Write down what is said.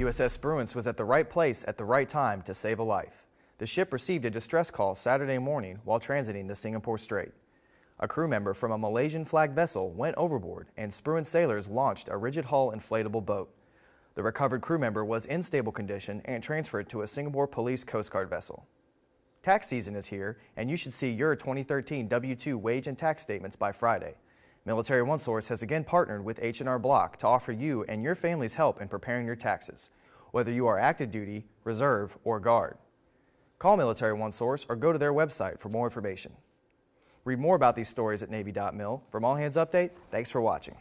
USS Spruance was at the right place at the right time to save a life. The ship received a distress call Saturday morning while transiting the Singapore Strait. A crew member from a Malaysian flag vessel went overboard and Spruance sailors launched a rigid hull inflatable boat. The recovered crew member was in stable condition and transferred to a Singapore Police Coast Guard vessel. Tax season is here, and you should see your 2013 W-2 wage and tax statements by Friday. Military One Source has again partnered with H&R Block to offer you and your family's help in preparing your taxes, whether you are active duty, reserve, or guard. Call Military One Source or go to their website for more information. Read more about these stories at Navy.mil. From All Hands Update, thanks for watching.